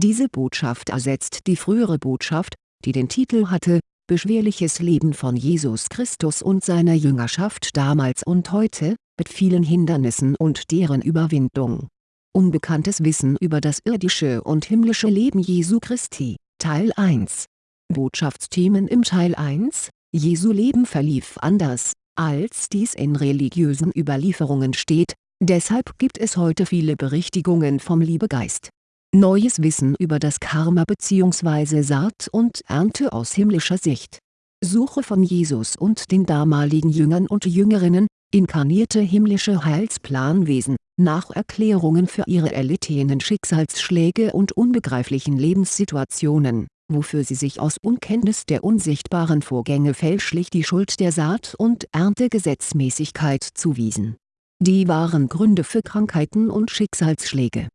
Diese Botschaft ersetzt die frühere Botschaft, die den Titel hatte, Beschwerliches Leben von Jesus Christus und seiner Jüngerschaft damals und heute, mit vielen Hindernissen und deren Überwindung. Unbekanntes Wissen über das irdische und himmlische Leben Jesu Christi, Teil 1 Botschaftsthemen im Teil 1, Jesu Leben verlief anders, als dies in religiösen Überlieferungen steht, deshalb gibt es heute viele Berichtigungen vom Liebegeist. Neues Wissen über das Karma bzw. Saat und Ernte aus himmlischer Sicht. Suche von Jesus und den damaligen Jüngern und Jüngerinnen, inkarnierte himmlische Heilsplanwesen, nach Erklärungen für ihre erlittenen Schicksalsschläge und unbegreiflichen Lebenssituationen, wofür sie sich aus Unkenntnis der unsichtbaren Vorgänge fälschlich die Schuld der Saat- und Erntegesetzmäßigkeit zuwiesen. Die wahren Gründe für Krankheiten und Schicksalsschläge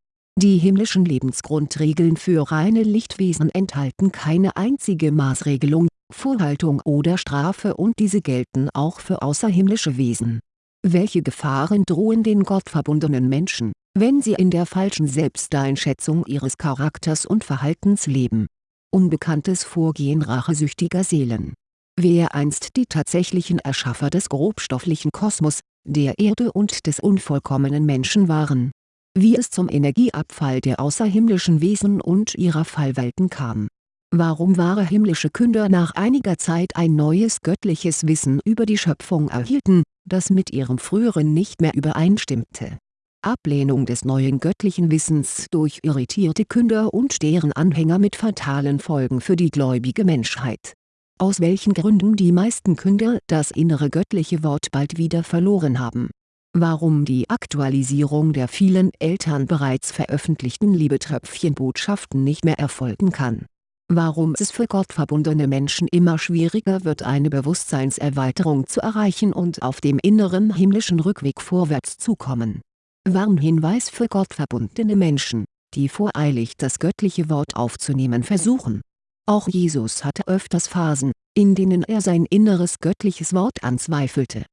die himmlischen Lebensgrundregeln für reine Lichtwesen enthalten keine einzige Maßregelung, Vorhaltung oder Strafe und diese gelten auch für außerhimmlische Wesen. Welche Gefahren drohen den gottverbundenen Menschen, wenn sie in der falschen Selbsteinschätzung ihres Charakters und Verhaltens leben? Unbekanntes Vorgehen rachesüchtiger Seelen Wer einst die tatsächlichen Erschaffer des grobstofflichen Kosmos, der Erde und des unvollkommenen Menschen waren wie es zum Energieabfall der außerhimmlischen Wesen und ihrer Fallwelten kam. Warum wahre himmlische Künder nach einiger Zeit ein neues göttliches Wissen über die Schöpfung erhielten, das mit ihrem früheren nicht mehr übereinstimmte. Ablehnung des neuen göttlichen Wissens durch irritierte Künder und deren Anhänger mit fatalen Folgen für die gläubige Menschheit. Aus welchen Gründen die meisten Künder das innere göttliche Wort bald wieder verloren haben warum die Aktualisierung der vielen Eltern bereits veröffentlichten Liebetröpfchenbotschaften nicht mehr erfolgen kann. Warum es für gottverbundene Menschen immer schwieriger wird eine Bewusstseinserweiterung zu erreichen und auf dem inneren himmlischen Rückweg vorwärts zu kommen. Warnhinweis für gottverbundene Menschen, die voreilig das göttliche Wort aufzunehmen versuchen. Auch Jesus hatte öfters Phasen, in denen er sein inneres göttliches Wort anzweifelte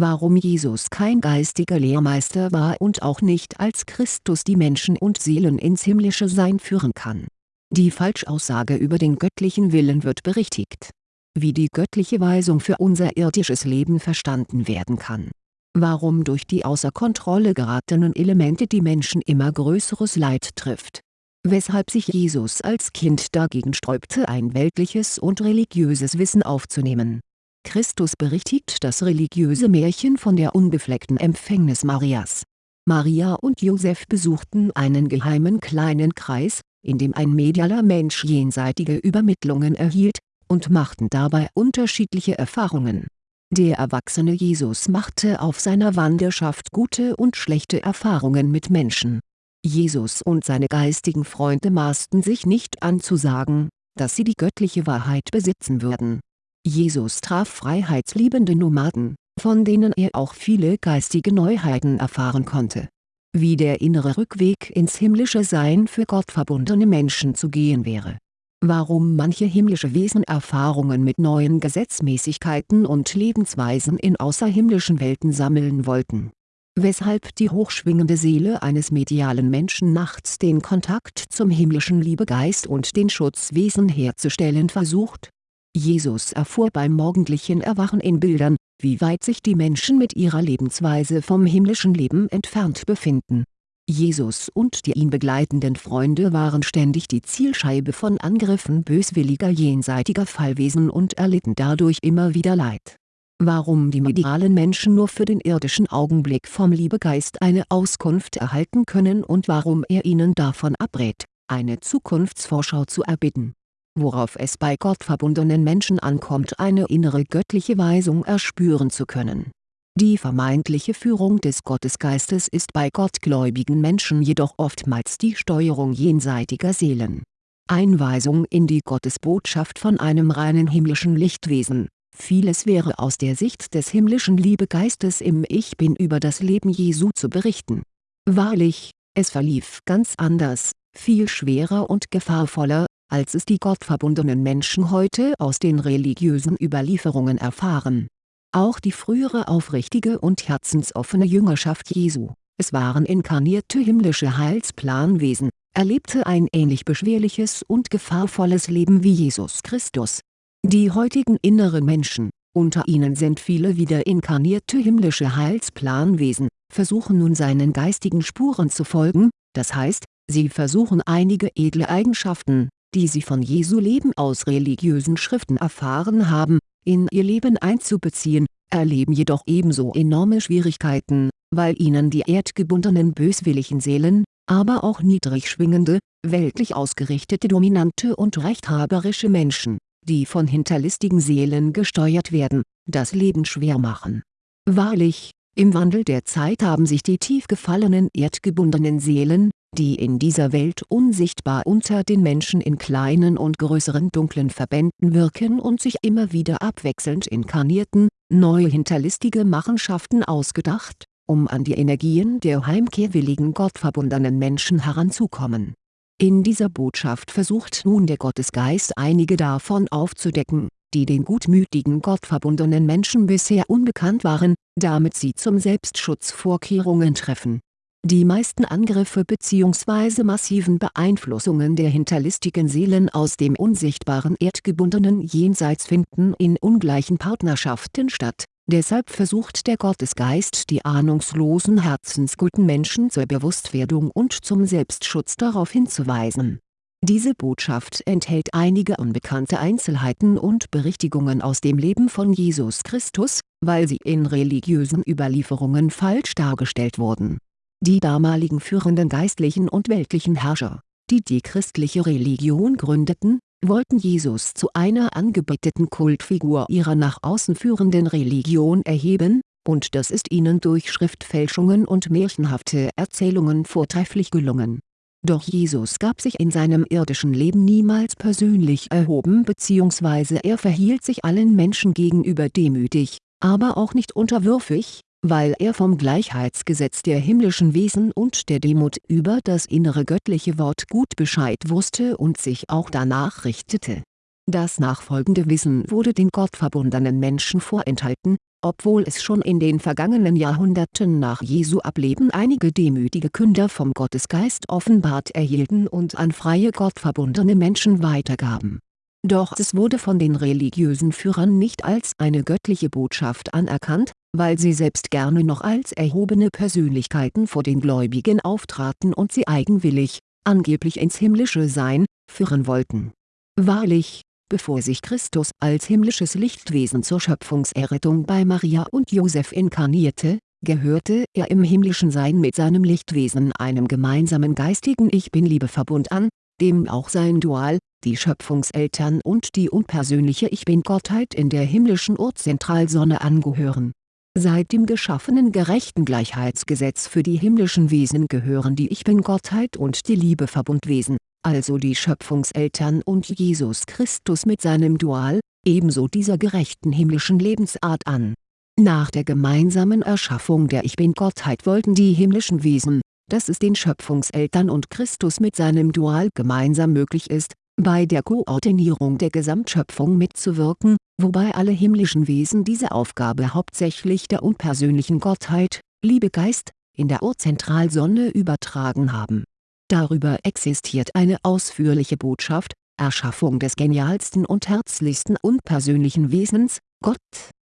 warum Jesus kein geistiger Lehrmeister war und auch nicht als Christus die Menschen und Seelen ins himmlische Sein führen kann. Die Falschaussage über den göttlichen Willen wird berichtigt. Wie die göttliche Weisung für unser irdisches Leben verstanden werden kann. Warum durch die außer Kontrolle geratenen Elemente die Menschen immer größeres Leid trifft. Weshalb sich Jesus als Kind dagegen sträubte ein weltliches und religiöses Wissen aufzunehmen Christus berichtigt das religiöse Märchen von der unbefleckten Empfängnis Marias. Maria und Josef besuchten einen geheimen kleinen Kreis, in dem ein medialer Mensch jenseitige Übermittlungen erhielt, und machten dabei unterschiedliche Erfahrungen. Der erwachsene Jesus machte auf seiner Wanderschaft gute und schlechte Erfahrungen mit Menschen. Jesus und seine geistigen Freunde maßten sich nicht an zu sagen, dass sie die göttliche Wahrheit besitzen würden Jesus traf freiheitsliebende Nomaden, von denen er auch viele geistige Neuheiten erfahren konnte. Wie der innere Rückweg ins himmlische Sein für gottverbundene Menschen zu gehen wäre. Warum manche himmlische Wesen Erfahrungen mit neuen Gesetzmäßigkeiten und Lebensweisen in außerhimmlischen Welten sammeln wollten. Weshalb die hochschwingende Seele eines medialen Menschen nachts den Kontakt zum himmlischen Liebegeist und den Schutzwesen herzustellen versucht Jesus erfuhr beim morgendlichen Erwachen in Bildern, wie weit sich die Menschen mit ihrer Lebensweise vom himmlischen Leben entfernt befinden. Jesus und die ihn begleitenden Freunde waren ständig die Zielscheibe von Angriffen böswilliger jenseitiger Fallwesen und erlitten dadurch immer wieder Leid. Warum die medialen Menschen nur für den irdischen Augenblick vom Liebegeist eine Auskunft erhalten können und warum er ihnen davon abrät, eine Zukunftsvorschau zu erbitten worauf es bei gottverbundenen Menschen ankommt eine innere göttliche Weisung erspüren zu können. Die vermeintliche Führung des Gottesgeistes ist bei gottgläubigen Menschen jedoch oftmals die Steuerung jenseitiger Seelen. Einweisung in die Gottesbotschaft von einem reinen himmlischen Lichtwesen Vieles wäre aus der Sicht des himmlischen Liebegeistes im Ich Bin über das Leben Jesu zu berichten. Wahrlich, es verlief ganz anders, viel schwerer und gefahrvoller, als es die gottverbundenen Menschen heute aus den religiösen Überlieferungen erfahren. Auch die frühere aufrichtige und herzensoffene Jüngerschaft Jesu, es waren inkarnierte himmlische Heilsplanwesen, Er lebte ein ähnlich beschwerliches und gefahrvolles Leben wie Jesus Christus. Die heutigen inneren Menschen, unter ihnen sind viele wieder inkarnierte himmlische Heilsplanwesen, versuchen nun seinen geistigen Spuren zu folgen, das heißt, sie versuchen einige edle Eigenschaften, die sie von Jesu Leben aus religiösen Schriften erfahren haben, in ihr Leben einzubeziehen, erleben jedoch ebenso enorme Schwierigkeiten, weil ihnen die erdgebundenen böswilligen Seelen, aber auch niedrig schwingende, weltlich ausgerichtete dominante und rechthaberische Menschen, die von hinterlistigen Seelen gesteuert werden, das Leben schwer machen. Wahrlich, im Wandel der Zeit haben sich die tief gefallenen erdgebundenen Seelen, die in dieser Welt unsichtbar unter den Menschen in kleinen und größeren dunklen Verbänden wirken und sich immer wieder abwechselnd inkarnierten, neue hinterlistige Machenschaften ausgedacht, um an die Energien der heimkehrwilligen gottverbundenen Menschen heranzukommen. In dieser Botschaft versucht nun der Gottesgeist einige davon aufzudecken, die den gutmütigen gottverbundenen Menschen bisher unbekannt waren, damit sie zum Selbstschutz Vorkehrungen treffen die meisten Angriffe bzw. massiven Beeinflussungen der hinterlistigen Seelen aus dem unsichtbaren erdgebundenen Jenseits finden in ungleichen Partnerschaften statt, deshalb versucht der Gottesgeist die ahnungslosen herzensguten Menschen zur Bewusstwerdung und zum Selbstschutz darauf hinzuweisen. Diese Botschaft enthält einige unbekannte Einzelheiten und Berichtigungen aus dem Leben von Jesus Christus, weil sie in religiösen Überlieferungen falsch dargestellt wurden die damaligen führenden geistlichen und weltlichen Herrscher, die die christliche Religion gründeten, wollten Jesus zu einer angebeteten Kultfigur ihrer nach außen führenden Religion erheben, und das ist ihnen durch Schriftfälschungen und märchenhafte Erzählungen vortrefflich gelungen. Doch Jesus gab sich in seinem irdischen Leben niemals persönlich erhoben bzw. er verhielt sich allen Menschen gegenüber demütig, aber auch nicht unterwürfig, weil er vom Gleichheitsgesetz der himmlischen Wesen und der Demut über das innere göttliche Wort gut Bescheid wusste und sich auch danach richtete. Das nachfolgende Wissen wurde den gottverbundenen Menschen vorenthalten, obwohl es schon in den vergangenen Jahrhunderten nach Jesu Ableben einige demütige Künder vom Gottesgeist offenbart erhielten und an freie gottverbundene Menschen weitergaben. Doch es wurde von den religiösen Führern nicht als eine göttliche Botschaft anerkannt, weil sie selbst gerne noch als erhobene Persönlichkeiten vor den Gläubigen auftraten und sie eigenwillig, angeblich ins himmlische Sein, führen wollten. Wahrlich, bevor sich Christus als himmlisches Lichtwesen zur Schöpfungserrettung bei Maria und Josef inkarnierte, gehörte er im himmlischen Sein mit seinem Lichtwesen einem gemeinsamen geistigen Ich-Bin-Liebe-Verbund an, dem auch sein Dual, die Schöpfungseltern und die unpersönliche Ich-Bin-Gottheit in der himmlischen Urzentralsonne angehören Seit dem geschaffenen gerechten Gleichheitsgesetz für die himmlischen Wesen gehören die Ich-Bin-Gottheit und die Liebeverbundwesen, also die Schöpfungseltern und Jesus Christus mit seinem Dual, ebenso dieser gerechten himmlischen Lebensart an. Nach der gemeinsamen Erschaffung der Ich-Bin-Gottheit wollten die himmlischen Wesen, dass es den Schöpfungseltern und Christus mit seinem Dual gemeinsam möglich ist, bei der Koordinierung der Gesamtschöpfung mitzuwirken, wobei alle himmlischen Wesen diese Aufgabe hauptsächlich der unpersönlichen Gottheit, Liebegeist, in der Urzentralsonne übertragen haben. Darüber existiert eine ausführliche Botschaft, Erschaffung des genialsten und herzlichsten unpersönlichen Wesens, Gott,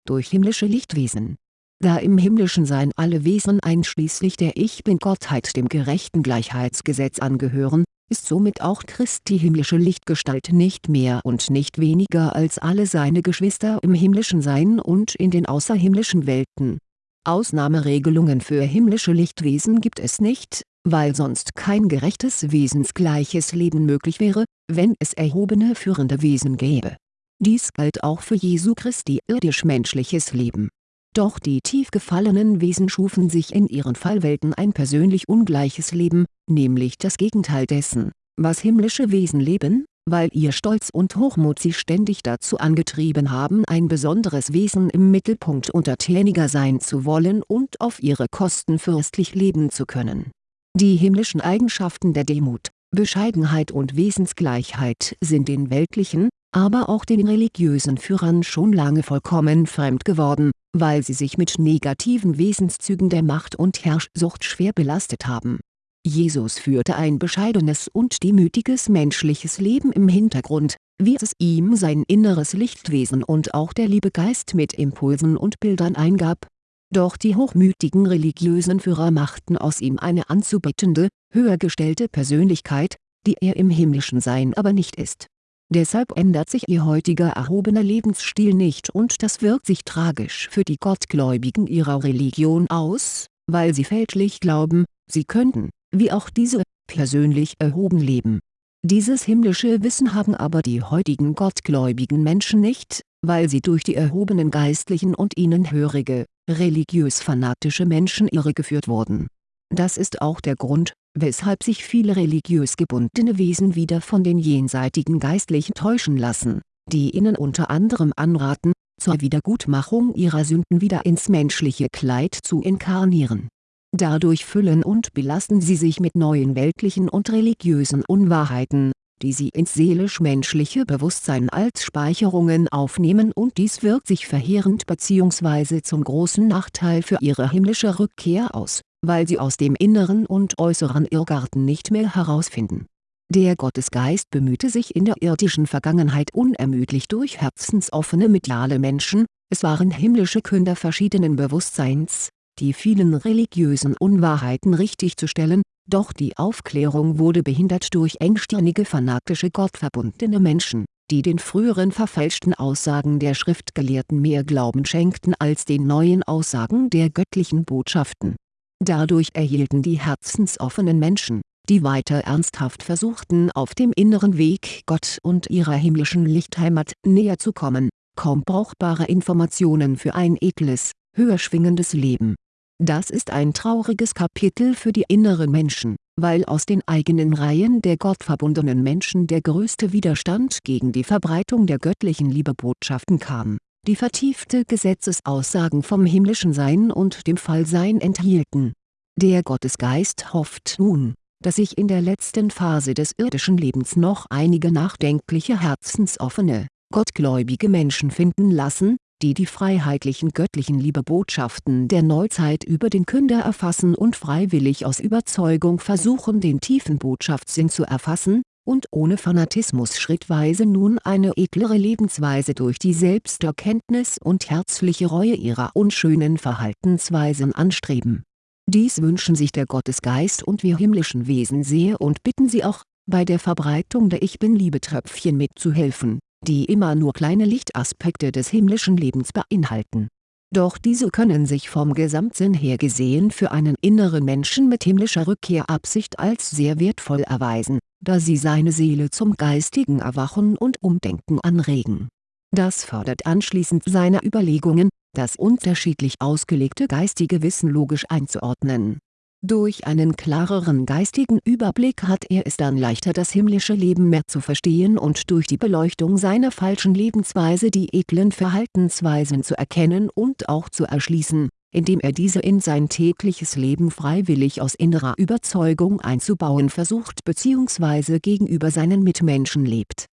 durch himmlische Lichtwesen. Da im himmlischen Sein alle Wesen einschließlich der Ich-Bin-Gottheit dem gerechten Gleichheitsgesetz angehören, ist somit auch Christi himmlische Lichtgestalt nicht mehr und nicht weniger als alle seine Geschwister im himmlischen Sein und in den außerhimmlischen Welten. Ausnahmeregelungen für himmlische Lichtwesen gibt es nicht, weil sonst kein gerechtes wesensgleiches Leben möglich wäre, wenn es erhobene führende Wesen gäbe. Dies galt auch für Jesu Christi irdisch-menschliches Leben doch die tief gefallenen Wesen schufen sich in ihren Fallwelten ein persönlich ungleiches Leben, nämlich das Gegenteil dessen, was himmlische Wesen leben, weil ihr Stolz und Hochmut sie ständig dazu angetrieben haben ein besonderes Wesen im Mittelpunkt untertäniger sein zu wollen und auf ihre Kosten fürstlich leben zu können. Die himmlischen Eigenschaften der Demut, Bescheidenheit und Wesensgleichheit sind den weltlichen, aber auch den religiösen Führern schon lange vollkommen fremd geworden, weil sie sich mit negativen Wesenszügen der Macht und Herrschsucht schwer belastet haben. Jesus führte ein bescheidenes und demütiges menschliches Leben im Hintergrund, wie es ihm sein inneres Lichtwesen und auch der Liebegeist mit Impulsen und Bildern eingab. Doch die hochmütigen religiösen Führer machten aus ihm eine anzubetende, höhergestellte Persönlichkeit, die er im himmlischen Sein aber nicht ist. Deshalb ändert sich ihr heutiger erhobener Lebensstil nicht und das wirkt sich tragisch für die Gottgläubigen ihrer Religion aus, weil sie fälschlich glauben, sie könnten, wie auch diese, persönlich erhoben leben. Dieses himmlische Wissen haben aber die heutigen gottgläubigen Menschen nicht, weil sie durch die erhobenen Geistlichen und ihnen hörige, religiös-fanatische Menschen irregeführt wurden. Das ist auch der Grund, weshalb sich viele religiös gebundene Wesen wieder von den jenseitigen Geistlichen täuschen lassen, die ihnen unter anderem anraten, zur Wiedergutmachung ihrer Sünden wieder ins menschliche Kleid zu inkarnieren Dadurch füllen und belasten sie sich mit neuen weltlichen und religiösen Unwahrheiten, die sie ins seelisch-menschliche Bewusstsein als Speicherungen aufnehmen und dies wirkt sich verheerend bzw. zum großen Nachteil für ihre himmlische Rückkehr aus, weil sie aus dem inneren und äußeren Irrgarten nicht mehr herausfinden. Der Gottesgeist bemühte sich in der irdischen Vergangenheit unermüdlich durch herzensoffene mediale Menschen, es waren himmlische Künder verschiedenen Bewusstseins, die vielen religiösen Unwahrheiten richtigzustellen, doch die Aufklärung wurde behindert durch engstirnige fanatische gottverbundene Menschen, die den früheren verfälschten Aussagen der Schriftgelehrten mehr Glauben schenkten als den neuen Aussagen der göttlichen Botschaften. Dadurch erhielten die herzensoffenen Menschen, die weiter ernsthaft versuchten auf dem inneren Weg Gott und ihrer himmlischen Lichtheimat näher zu kommen, kaum brauchbare Informationen für ein edles, höher schwingendes Leben. Das ist ein trauriges Kapitel für die inneren Menschen, weil aus den eigenen Reihen der gottverbundenen Menschen der größte Widerstand gegen die Verbreitung der göttlichen Liebebotschaften kam, die vertiefte Gesetzesaussagen vom himmlischen Sein und dem Fallsein enthielten. Der Gottesgeist hofft nun, dass sich in der letzten Phase des irdischen Lebens noch einige nachdenkliche herzensoffene, gottgläubige Menschen finden lassen, die die freiheitlichen göttlichen Liebebotschaften der Neuzeit über den Künder erfassen und freiwillig aus Überzeugung versuchen den tiefen Botschaftssinn zu erfassen, und ohne Fanatismus schrittweise nun eine edlere Lebensweise durch die Selbsterkenntnis und herzliche Reue ihrer unschönen Verhaltensweisen anstreben. Dies wünschen sich der Gottesgeist und wir himmlischen Wesen sehr und bitten sie auch, bei der Verbreitung der Ich-Bin-Liebetröpfchen mitzuhelfen die immer nur kleine Lichtaspekte des himmlischen Lebens beinhalten. Doch diese können sich vom Gesamtsinn her gesehen für einen inneren Menschen mit himmlischer Rückkehrabsicht als sehr wertvoll erweisen, da sie seine Seele zum geistigen Erwachen und Umdenken anregen. Das fördert anschließend seine Überlegungen, das unterschiedlich ausgelegte geistige Wissen logisch einzuordnen durch einen klareren geistigen Überblick hat er es dann leichter das himmlische Leben mehr zu verstehen und durch die Beleuchtung seiner falschen Lebensweise die edlen Verhaltensweisen zu erkennen und auch zu erschließen, indem er diese in sein tägliches Leben freiwillig aus innerer Überzeugung einzubauen versucht bzw. gegenüber seinen Mitmenschen lebt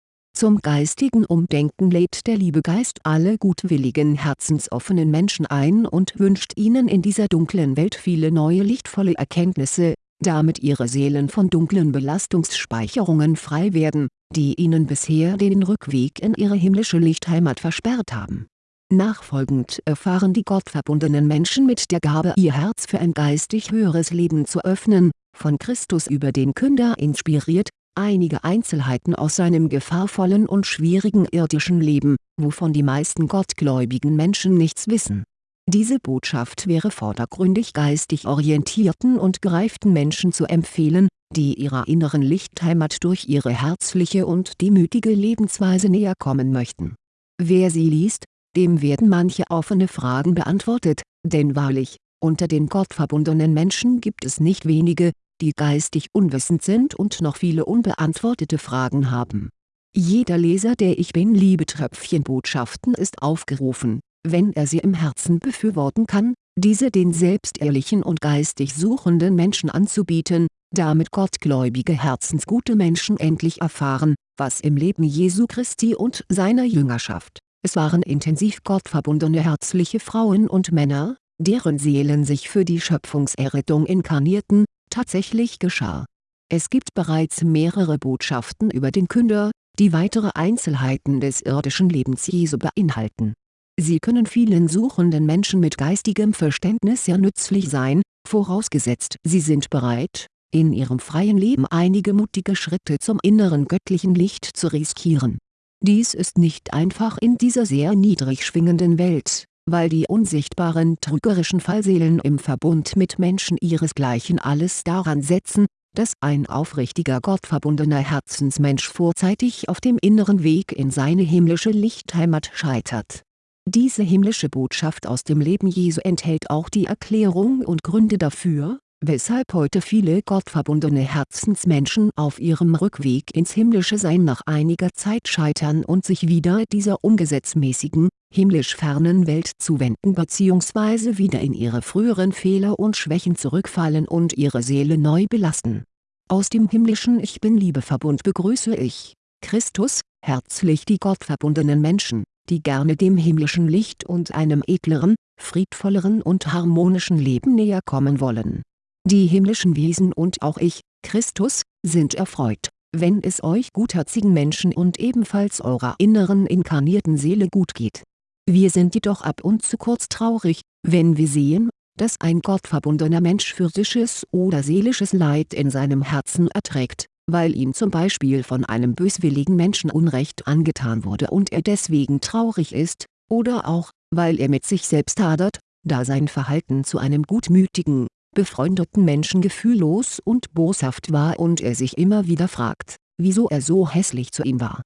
zum geistigen Umdenken lädt der Liebegeist alle gutwilligen herzensoffenen Menschen ein und wünscht ihnen in dieser dunklen Welt viele neue lichtvolle Erkenntnisse, damit ihre Seelen von dunklen Belastungsspeicherungen frei werden, die ihnen bisher den Rückweg in ihre himmlische Lichtheimat versperrt haben. Nachfolgend erfahren die gottverbundenen Menschen mit der Gabe ihr Herz für ein geistig höheres Leben zu öffnen, von Christus über den Künder inspiriert, einige Einzelheiten aus seinem gefahrvollen und schwierigen irdischen Leben, wovon die meisten gottgläubigen Menschen nichts wissen. Diese Botschaft wäre vordergründig geistig orientierten und gereiften Menschen zu empfehlen, die ihrer inneren Lichtheimat durch ihre herzliche und demütige Lebensweise näher kommen möchten. Wer sie liest, dem werden manche offene Fragen beantwortet, denn wahrlich, unter den gottverbundenen Menschen gibt es nicht wenige, die geistig unwissend sind und noch viele unbeantwortete Fragen haben. Jeder Leser der Ich Bin-Liebetröpfchen-Botschaften ist aufgerufen, wenn er sie im Herzen befürworten kann, diese den selbstehrlichen und geistig suchenden Menschen anzubieten, damit gottgläubige herzensgute Menschen endlich erfahren, was im Leben Jesu Christi und seiner Jüngerschaft, es waren intensiv gottverbundene herzliche Frauen und Männer, deren Seelen sich für die Schöpfungserrettung inkarnierten, tatsächlich geschah. Es gibt bereits mehrere Botschaften über den Künder, die weitere Einzelheiten des irdischen Lebens Jesu beinhalten. Sie können vielen suchenden Menschen mit geistigem Verständnis sehr nützlich sein, vorausgesetzt sie sind bereit, in ihrem freien Leben einige mutige Schritte zum inneren göttlichen Licht zu riskieren. Dies ist nicht einfach in dieser sehr niedrig schwingenden Welt, weil die unsichtbaren trügerischen Fallseelen im Verbund mit Menschen ihresgleichen alles daran setzen, dass ein aufrichtiger gottverbundener Herzensmensch vorzeitig auf dem inneren Weg in seine himmlische Lichtheimat scheitert. Diese himmlische Botschaft aus dem Leben Jesu enthält auch die Erklärung und Gründe dafür, weshalb heute viele gottverbundene Herzensmenschen auf ihrem Rückweg ins himmlische Sein nach einiger Zeit scheitern und sich wieder dieser ungesetzmäßigen, himmlisch fernen Welt zuwenden bzw. wieder in ihre früheren Fehler und Schwächen zurückfallen und ihre Seele neu belasten. Aus dem himmlischen Ich Bin-Liebeverbund begrüße ich, Christus, herzlich die gottverbundenen Menschen, die gerne dem himmlischen Licht und einem edleren, friedvolleren und harmonischen Leben näher kommen wollen. Die himmlischen Wesen und auch ich, Christus, sind erfreut, wenn es euch gutherzigen Menschen und ebenfalls eurer inneren inkarnierten Seele gut geht wir sind jedoch ab und zu kurz traurig, wenn wir sehen, dass ein gottverbundener Mensch physisches oder seelisches Leid in seinem Herzen erträgt, weil ihm zum Beispiel von einem böswilligen Menschen Unrecht angetan wurde und er deswegen traurig ist, oder auch, weil er mit sich selbst hadert, da sein Verhalten zu einem gutmütigen, befreundeten Menschen gefühllos und boshaft war und er sich immer wieder fragt, wieso er so hässlich zu ihm war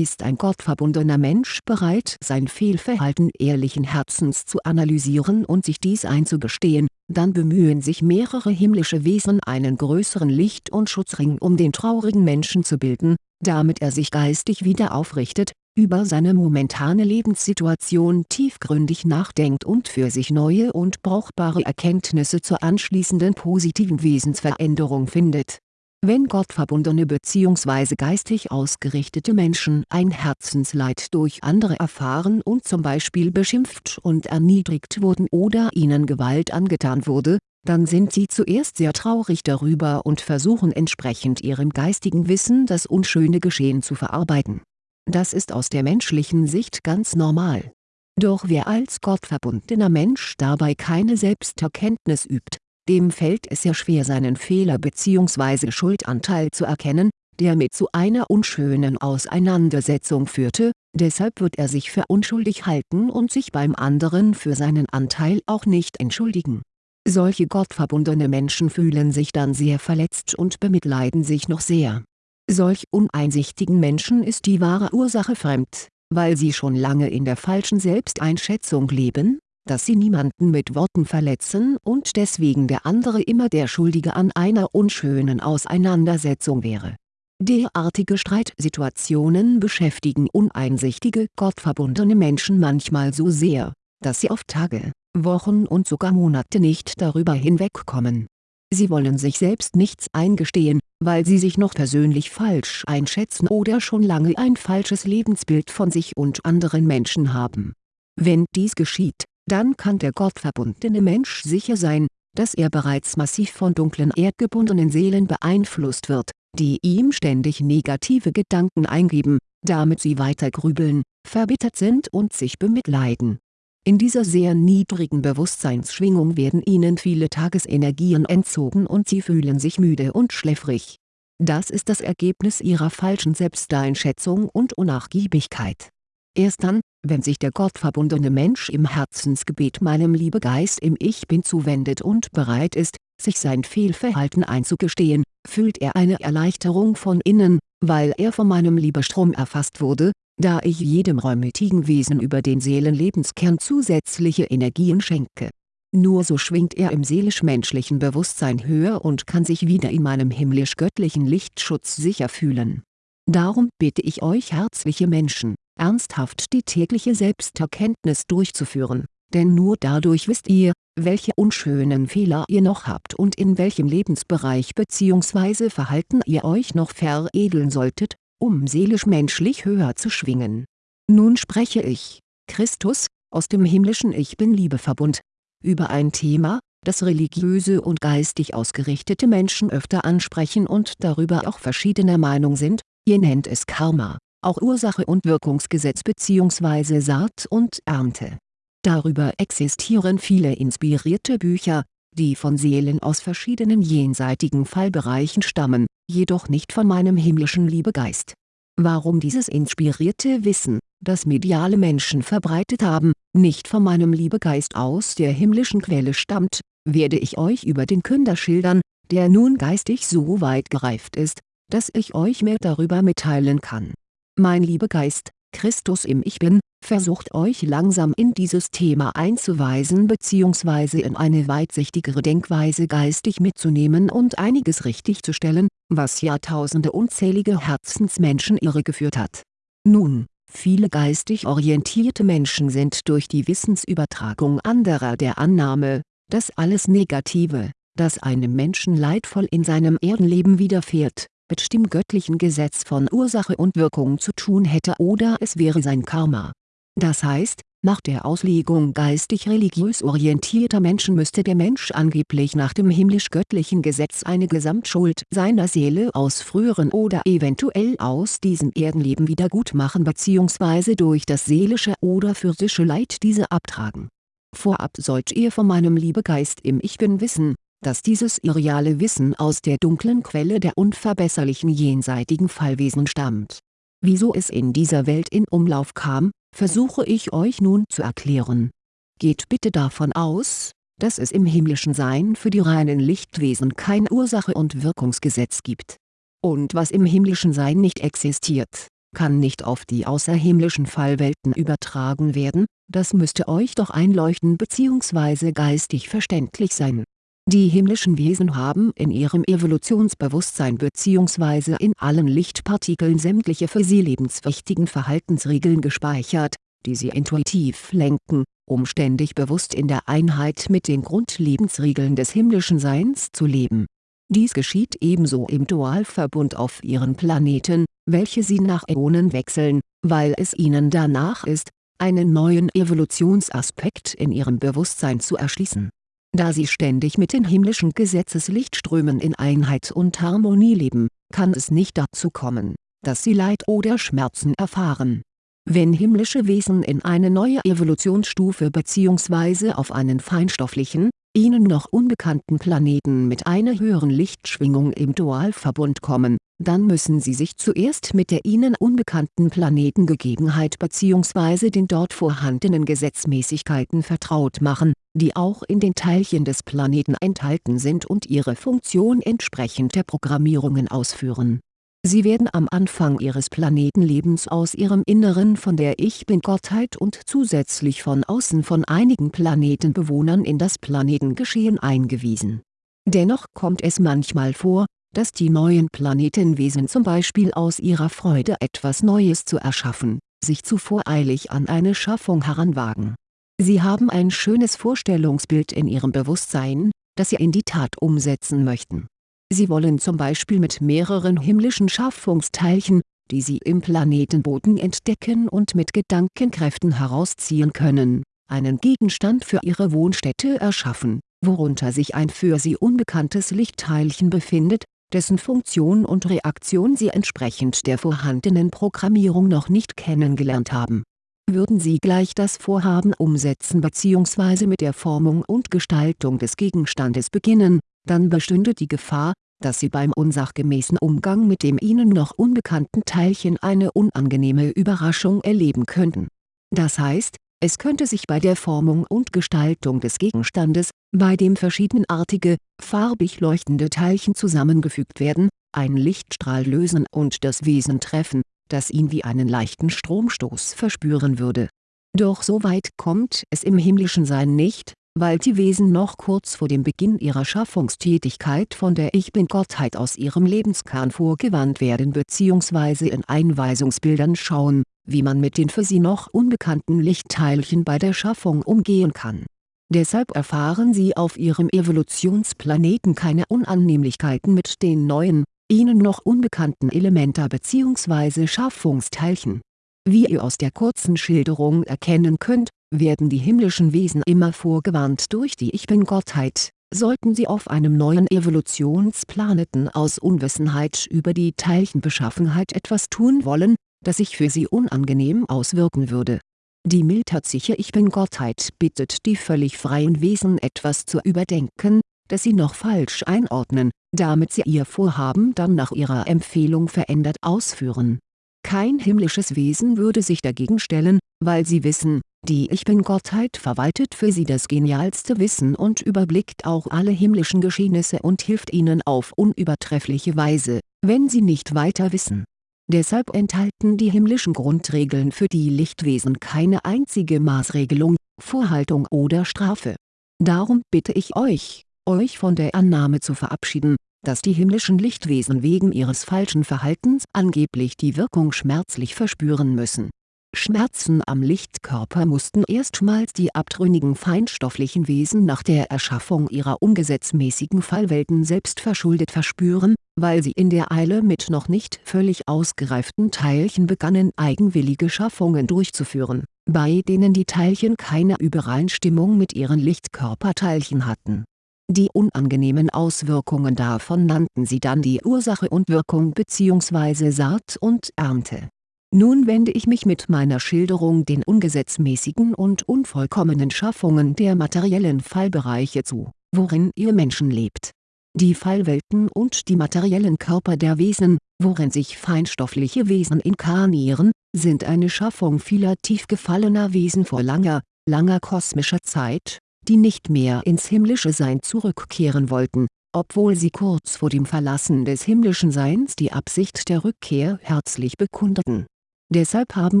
ist ein gottverbundener Mensch bereit sein Fehlverhalten ehrlichen Herzens zu analysieren und sich dies einzugestehen, dann bemühen sich mehrere himmlische Wesen einen größeren Licht- und Schutzring um den traurigen Menschen zu bilden, damit er sich geistig wieder aufrichtet, über seine momentane Lebenssituation tiefgründig nachdenkt und für sich neue und brauchbare Erkenntnisse zur anschließenden positiven Wesensveränderung findet wenn gottverbundene bzw. geistig ausgerichtete Menschen ein Herzensleid durch andere erfahren und zum Beispiel beschimpft und erniedrigt wurden oder ihnen Gewalt angetan wurde, dann sind sie zuerst sehr traurig darüber und versuchen entsprechend ihrem geistigen Wissen das unschöne Geschehen zu verarbeiten. Das ist aus der menschlichen Sicht ganz normal. Doch wer als gottverbundener Mensch dabei keine Selbsterkenntnis übt, dem fällt es sehr schwer seinen Fehler bzw. Schuldanteil zu erkennen, der mit zu einer unschönen Auseinandersetzung führte, deshalb wird er sich für unschuldig halten und sich beim anderen für seinen Anteil auch nicht entschuldigen. Solche gottverbundene Menschen fühlen sich dann sehr verletzt und bemitleiden sich noch sehr. Solch uneinsichtigen Menschen ist die wahre Ursache fremd, weil sie schon lange in der falschen Selbsteinschätzung leben, dass sie niemanden mit Worten verletzen und deswegen der andere immer der Schuldige an einer unschönen Auseinandersetzung wäre. Derartige Streitsituationen beschäftigen uneinsichtige gottverbundene Menschen manchmal so sehr, dass sie auf Tage, Wochen und sogar Monate nicht darüber hinwegkommen. Sie wollen sich selbst nichts eingestehen, weil sie sich noch persönlich falsch einschätzen oder schon lange ein falsches Lebensbild von sich und anderen Menschen haben. Wenn dies geschieht, dann kann der gottverbundene Mensch sicher sein, dass er bereits massiv von dunklen erdgebundenen Seelen beeinflusst wird, die ihm ständig negative Gedanken eingeben, damit sie weiter grübeln, verbittert sind und sich bemitleiden. In dieser sehr niedrigen Bewusstseinsschwingung werden ihnen viele Tagesenergien entzogen und sie fühlen sich müde und schläfrig. Das ist das Ergebnis ihrer falschen Selbsteinschätzung und Unnachgiebigkeit. Erst dann, wenn sich der gottverbundene Mensch im Herzensgebet meinem Liebegeist im Ich Bin zuwendet und bereit ist, sich sein Fehlverhalten einzugestehen, fühlt er eine Erleichterung von innen, weil er von meinem Liebestrom erfasst wurde, da ich jedem räumitigen Wesen über den Seelenlebenskern zusätzliche Energien schenke. Nur so schwingt er im seelisch-menschlichen Bewusstsein höher und kann sich wieder in meinem himmlisch-göttlichen Lichtschutz sicher fühlen. Darum bitte ich euch herzliche Menschen, ernsthaft die tägliche Selbsterkenntnis durchzuführen, denn nur dadurch wisst ihr, welche unschönen Fehler ihr noch habt und in welchem Lebensbereich bzw. Verhalten ihr euch noch veredeln solltet, um seelisch-menschlich höher zu schwingen. Nun spreche ich, Christus, aus dem himmlischen Ich Bin-Liebeverbund, über ein Thema, das religiöse und geistig ausgerichtete Menschen öfter ansprechen und darüber auch verschiedener Meinung sind, ihr nennt es Karma, auch Ursache und Wirkungsgesetz bzw. Saat und Ernte. Darüber existieren viele inspirierte Bücher, die von Seelen aus verschiedenen jenseitigen Fallbereichen stammen, jedoch nicht von meinem himmlischen Liebegeist. Warum dieses inspirierte Wissen, das mediale Menschen verbreitet haben, nicht von meinem Liebegeist aus der himmlischen Quelle stammt, werde ich euch über den Künder schildern, der nun geistig so weit gereift ist, dass ich euch mehr darüber mitteilen kann. Mein Liebegeist, Christus im Ich Bin, versucht euch langsam in dieses Thema einzuweisen bzw. in eine weitsichtigere Denkweise geistig mitzunehmen und einiges richtigzustellen, was Jahrtausende unzählige Herzensmenschen irregeführt hat. Nun, viele geistig orientierte Menschen sind durch die Wissensübertragung anderer der Annahme, dass alles Negative, das einem Menschen leidvoll in seinem Erdenleben widerfährt, mit dem göttlichen Gesetz von Ursache und Wirkung zu tun hätte oder es wäre sein Karma. Das heißt, nach der Auslegung geistig-religiös orientierter Menschen müsste der Mensch angeblich nach dem himmlisch-göttlichen Gesetz eine Gesamtschuld seiner Seele aus früheren oder eventuell aus diesem Erdenleben wiedergutmachen bzw. durch das seelische oder physische Leid diese abtragen. Vorab sollt ihr von meinem Liebegeist im Ich Bin wissen, dass dieses irreale Wissen aus der dunklen Quelle der unverbesserlichen jenseitigen Fallwesen stammt. Wieso es in dieser Welt in Umlauf kam, versuche ich euch nun zu erklären. Geht bitte davon aus, dass es im himmlischen Sein für die reinen Lichtwesen kein Ursache- und Wirkungsgesetz gibt. Und was im himmlischen Sein nicht existiert, kann nicht auf die außerhimmlischen Fallwelten übertragen werden, das müsste euch doch einleuchten bzw. geistig verständlich sein die himmlischen Wesen haben in ihrem Evolutionsbewusstsein bzw. in allen Lichtpartikeln sämtliche für sie lebenswichtigen Verhaltensregeln gespeichert, die sie intuitiv lenken, um ständig bewusst in der Einheit mit den Grundlebensregeln des himmlischen Seins zu leben. Dies geschieht ebenso im Dualverbund auf ihren Planeten, welche sie nach Äonen wechseln, weil es ihnen danach ist, einen neuen Evolutionsaspekt in ihrem Bewusstsein zu erschließen da sie ständig mit den himmlischen Gesetzeslichtströmen in Einheit und Harmonie leben, kann es nicht dazu kommen, dass sie Leid oder Schmerzen erfahren. Wenn himmlische Wesen in eine neue Evolutionsstufe bzw. auf einen feinstofflichen, ihnen noch unbekannten Planeten mit einer höheren Lichtschwingung im Dualverbund kommen, dann müssen sie sich zuerst mit der ihnen unbekannten Planetengegebenheit bzw. den dort vorhandenen Gesetzmäßigkeiten vertraut machen, die auch in den Teilchen des Planeten enthalten sind und ihre Funktion entsprechend der Programmierungen ausführen. Sie werden am Anfang ihres Planetenlebens aus ihrem Inneren von der Ich-Bin-Gottheit und zusätzlich von außen von einigen Planetenbewohnern in das Planetengeschehen eingewiesen. Dennoch kommt es manchmal vor, dass die neuen Planetenwesen zum Beispiel aus ihrer Freude etwas Neues zu erschaffen, sich zu voreilig an eine Schaffung heranwagen. Sie haben ein schönes Vorstellungsbild in ihrem Bewusstsein, das sie in die Tat umsetzen möchten. Sie wollen zum Beispiel mit mehreren himmlischen Schaffungsteilchen, die sie im Planetenboden entdecken und mit Gedankenkräften herausziehen können, einen Gegenstand für ihre Wohnstätte erschaffen, worunter sich ein für sie unbekanntes Lichtteilchen befindet, dessen Funktion und Reaktion Sie entsprechend der vorhandenen Programmierung noch nicht kennengelernt haben. Würden Sie gleich das Vorhaben umsetzen bzw. mit der Formung und Gestaltung des Gegenstandes beginnen, dann bestünde die Gefahr, dass Sie beim unsachgemäßen Umgang mit dem Ihnen noch unbekannten Teilchen eine unangenehme Überraschung erleben könnten. Das heißt, es könnte sich bei der Formung und Gestaltung des Gegenstandes, bei dem verschiedenartige, farbig leuchtende Teilchen zusammengefügt werden, ein Lichtstrahl lösen und das Wesen treffen, das ihn wie einen leichten Stromstoß verspüren würde. Doch so weit kommt es im himmlischen Sein nicht, weil die Wesen noch kurz vor dem Beginn ihrer Schaffungstätigkeit von der Ich-Bin-Gottheit aus ihrem Lebenskern vorgewandt werden bzw. in Einweisungsbildern schauen, wie man mit den für sie noch unbekannten Lichtteilchen bei der Schaffung umgehen kann. Deshalb erfahren sie auf ihrem Evolutionsplaneten keine Unannehmlichkeiten mit den neuen, ihnen noch unbekannten Elementa bzw. Schaffungsteilchen. Wie ihr aus der kurzen Schilderung erkennen könnt, werden die himmlischen Wesen immer vorgewarnt durch die Ich-Bin-Gottheit, sollten sie auf einem neuen Evolutionsplaneten aus Unwissenheit über die Teilchenbeschaffenheit etwas tun wollen, das sich für sie unangenehm auswirken würde. Die mildherzige Ich Bin-Gottheit bittet die völlig freien Wesen etwas zu überdenken, das sie noch falsch einordnen, damit sie ihr Vorhaben dann nach ihrer Empfehlung verändert ausführen. Kein himmlisches Wesen würde sich dagegen stellen, weil sie wissen, die Ich Bin-Gottheit verwaltet für sie das genialste Wissen und überblickt auch alle himmlischen Geschehnisse und hilft ihnen auf unübertreffliche Weise, wenn sie nicht weiter wissen. Deshalb enthalten die himmlischen Grundregeln für die Lichtwesen keine einzige Maßregelung, Vorhaltung oder Strafe. Darum bitte ich euch, euch von der Annahme zu verabschieden, dass die himmlischen Lichtwesen wegen ihres falschen Verhaltens angeblich die Wirkung schmerzlich verspüren müssen Schmerzen am Lichtkörper mussten erstmals die abtrünnigen feinstofflichen Wesen nach der Erschaffung ihrer ungesetzmäßigen Fallwelten selbstverschuldet verspüren, weil sie in der Eile mit noch nicht völlig ausgereiften Teilchen begannen eigenwillige Schaffungen durchzuführen, bei denen die Teilchen keine Übereinstimmung mit ihren Lichtkörperteilchen hatten. Die unangenehmen Auswirkungen davon nannten sie dann die Ursache und Wirkung bzw. Saat und Ernte nun wende ich mich mit meiner Schilderung den ungesetzmäßigen und unvollkommenen Schaffungen der materiellen Fallbereiche zu, worin ihr Menschen lebt. Die Fallwelten und die materiellen Körper der Wesen, worin sich feinstoffliche Wesen inkarnieren, sind eine Schaffung vieler tief gefallener Wesen vor langer, langer kosmischer Zeit, die nicht mehr ins himmlische Sein zurückkehren wollten, obwohl sie kurz vor dem Verlassen des himmlischen Seins die Absicht der Rückkehr herzlich bekundeten Deshalb haben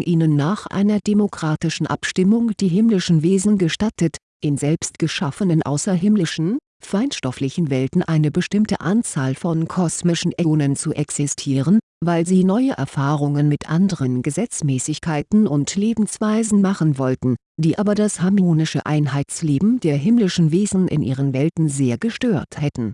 ihnen nach einer demokratischen Abstimmung die himmlischen Wesen gestattet, in selbst geschaffenen außerhimmlischen, feinstofflichen Welten eine bestimmte Anzahl von kosmischen Äonen zu existieren, weil sie neue Erfahrungen mit anderen Gesetzmäßigkeiten und Lebensweisen machen wollten, die aber das harmonische Einheitsleben der himmlischen Wesen in ihren Welten sehr gestört hätten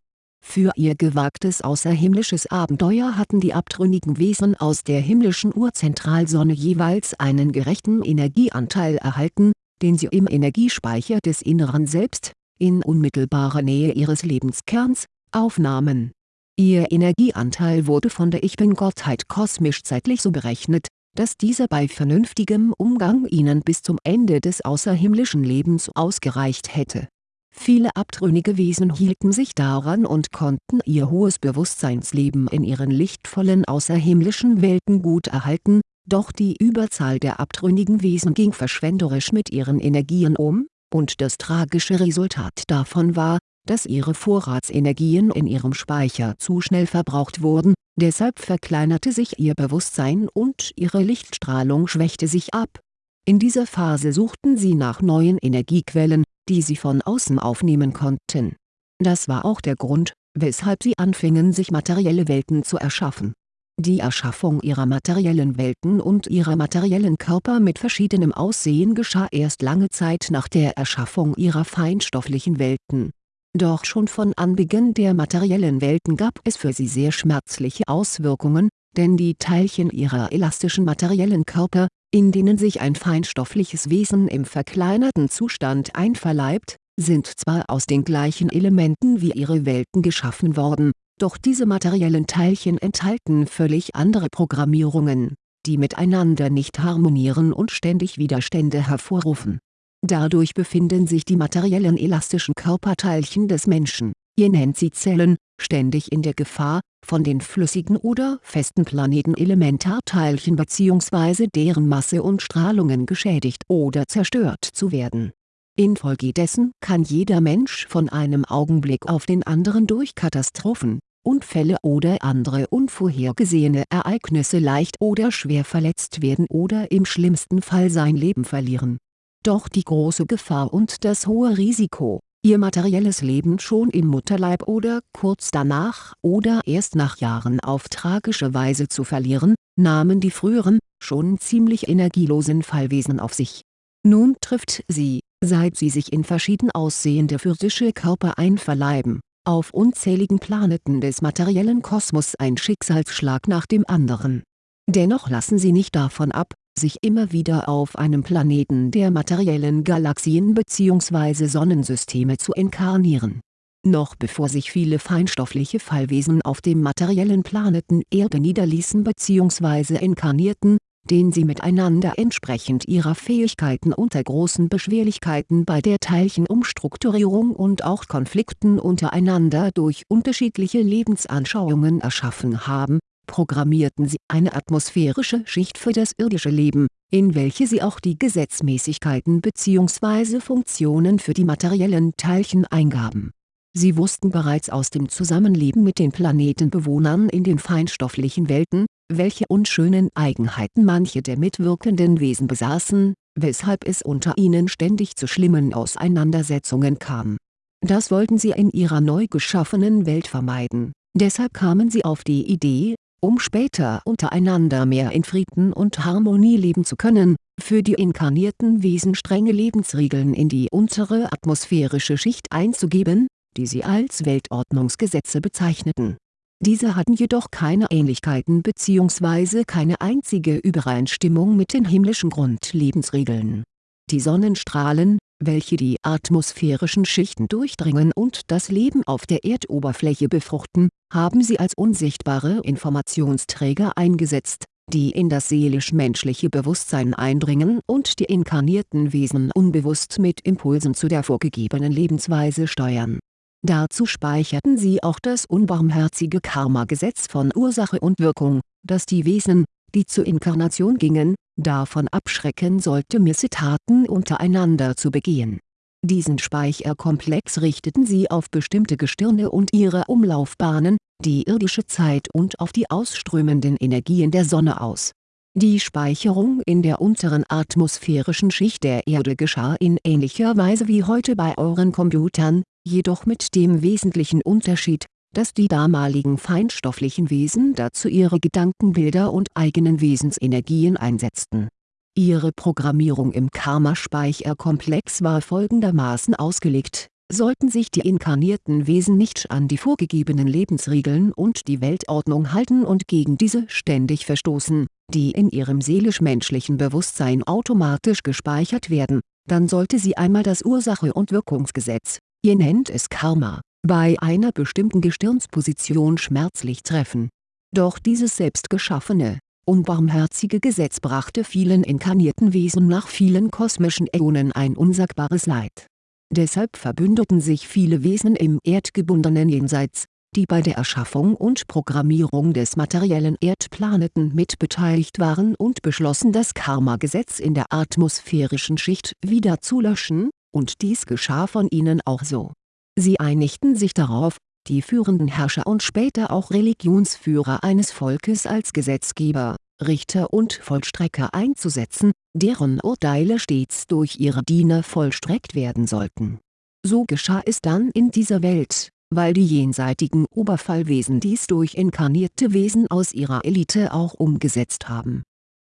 für ihr gewagtes außerhimmlisches Abenteuer hatten die abtrünnigen Wesen aus der himmlischen Urzentralsonne jeweils einen gerechten Energieanteil erhalten, den sie im Energiespeicher des Inneren Selbst, in unmittelbarer Nähe ihres Lebenskerns, aufnahmen. Ihr Energieanteil wurde von der Ich Bin-Gottheit kosmisch-zeitlich so berechnet, dass dieser bei vernünftigem Umgang ihnen bis zum Ende des außerhimmlischen Lebens ausgereicht hätte Viele abtrünnige Wesen hielten sich daran und konnten ihr hohes Bewusstseinsleben in ihren lichtvollen außerhimmlischen Welten gut erhalten, doch die Überzahl der abtrünnigen Wesen ging verschwenderisch mit ihren Energien um, und das tragische Resultat davon war, dass ihre Vorratsenergien in ihrem Speicher zu schnell verbraucht wurden, deshalb verkleinerte sich ihr Bewusstsein und ihre Lichtstrahlung schwächte sich ab. In dieser Phase suchten sie nach neuen Energiequellen, die sie von außen aufnehmen konnten. Das war auch der Grund, weshalb sie anfingen sich materielle Welten zu erschaffen. Die Erschaffung ihrer materiellen Welten und ihrer materiellen Körper mit verschiedenem Aussehen geschah erst lange Zeit nach der Erschaffung ihrer feinstofflichen Welten. Doch schon von Anbeginn der materiellen Welten gab es für sie sehr schmerzliche Auswirkungen, denn die Teilchen ihrer elastischen materiellen Körper, in denen sich ein feinstoffliches Wesen im verkleinerten Zustand einverleibt, sind zwar aus den gleichen Elementen wie ihre Welten geschaffen worden, doch diese materiellen Teilchen enthalten völlig andere Programmierungen, die miteinander nicht harmonieren und ständig Widerstände hervorrufen. Dadurch befinden sich die materiellen elastischen Körperteilchen des Menschen, ihr nennt sie Zellen, ständig in der Gefahr, von den flüssigen oder festen Planeten-Elementarteilchen bzw. deren Masse und Strahlungen geschädigt oder zerstört zu werden. Infolgedessen kann jeder Mensch von einem Augenblick auf den anderen durch Katastrophen, Unfälle oder andere unvorhergesehene Ereignisse leicht oder schwer verletzt werden oder im schlimmsten Fall sein Leben verlieren. Doch die große Gefahr und das hohe Risiko, ihr materielles Leben schon im Mutterleib oder kurz danach oder erst nach Jahren auf tragische Weise zu verlieren, nahmen die früheren, schon ziemlich energielosen Fallwesen auf sich. Nun trifft sie, seit sie sich in verschieden aussehende physische Körper einverleiben, auf unzähligen Planeten des materiellen Kosmos ein Schicksalsschlag nach dem anderen. Dennoch lassen sie nicht davon ab, sich immer wieder auf einem Planeten der materiellen Galaxien bzw. Sonnensysteme zu inkarnieren. Noch bevor sich viele feinstoffliche Fallwesen auf dem materiellen Planeten Erde niederließen bzw. inkarnierten, den sie miteinander entsprechend ihrer Fähigkeiten unter großen Beschwerlichkeiten bei der Teilchenumstrukturierung und auch Konflikten untereinander durch unterschiedliche Lebensanschauungen erschaffen haben, programmierten sie eine atmosphärische Schicht für das irdische Leben, in welche sie auch die Gesetzmäßigkeiten bzw. Funktionen für die materiellen Teilchen eingaben. Sie wussten bereits aus dem Zusammenleben mit den Planetenbewohnern in den feinstofflichen Welten, welche unschönen Eigenheiten manche der mitwirkenden Wesen besaßen, weshalb es unter ihnen ständig zu schlimmen Auseinandersetzungen kam. Das wollten sie in ihrer neu geschaffenen Welt vermeiden, deshalb kamen sie auf die Idee, um später untereinander mehr in Frieden und Harmonie leben zu können, für die inkarnierten Wesen strenge Lebensregeln in die untere atmosphärische Schicht einzugeben, die sie als Weltordnungsgesetze bezeichneten diese hatten jedoch keine Ähnlichkeiten bzw. keine einzige Übereinstimmung mit den himmlischen Grundlebensregeln. Die Sonnenstrahlen, welche die atmosphärischen Schichten durchdringen und das Leben auf der Erdoberfläche befruchten, haben sie als unsichtbare Informationsträger eingesetzt, die in das seelisch-menschliche Bewusstsein eindringen und die inkarnierten Wesen unbewusst mit Impulsen zu der vorgegebenen Lebensweise steuern. Dazu speicherten sie auch das unbarmherzige Karma-Gesetz von Ursache und Wirkung, das die Wesen, die zur Inkarnation gingen, davon abschrecken sollte Missetaten untereinander zu begehen. Diesen Speicherkomplex richteten sie auf bestimmte Gestirne und ihre Umlaufbahnen, die irdische Zeit und auf die ausströmenden Energien der Sonne aus. Die Speicherung in der unteren atmosphärischen Schicht der Erde geschah in ähnlicher Weise wie heute bei euren Computern, jedoch mit dem wesentlichen Unterschied, dass die damaligen feinstofflichen Wesen dazu ihre Gedankenbilder und eigenen Wesensenergien einsetzten. Ihre Programmierung im Karma-Speicherkomplex war folgendermaßen ausgelegt, sollten sich die inkarnierten Wesen nicht an die vorgegebenen Lebensregeln und die Weltordnung halten und gegen diese ständig verstoßen, die in ihrem seelisch-menschlichen Bewusstsein automatisch gespeichert werden, dann sollte sie einmal das Ursache- und Wirkungsgesetz, ihr nennt es Karma, bei einer bestimmten Gestirnsposition schmerzlich treffen. Doch dieses selbstgeschaffene, unbarmherzige Gesetz brachte vielen inkarnierten Wesen nach vielen kosmischen Äonen ein unsagbares Leid. Deshalb verbündeten sich viele Wesen im erdgebundenen Jenseits, die bei der Erschaffung und Programmierung des materiellen Erdplaneten mitbeteiligt waren und beschlossen das Karma-Gesetz in der atmosphärischen Schicht wieder zu löschen, und dies geschah von ihnen auch so. Sie einigten sich darauf, die führenden Herrscher und später auch Religionsführer eines Volkes als Gesetzgeber, Richter und Vollstrecker einzusetzen, deren Urteile stets durch ihre Diener vollstreckt werden sollten. So geschah es dann in dieser Welt, weil die jenseitigen Oberfallwesen dies durch inkarnierte Wesen aus ihrer Elite auch umgesetzt haben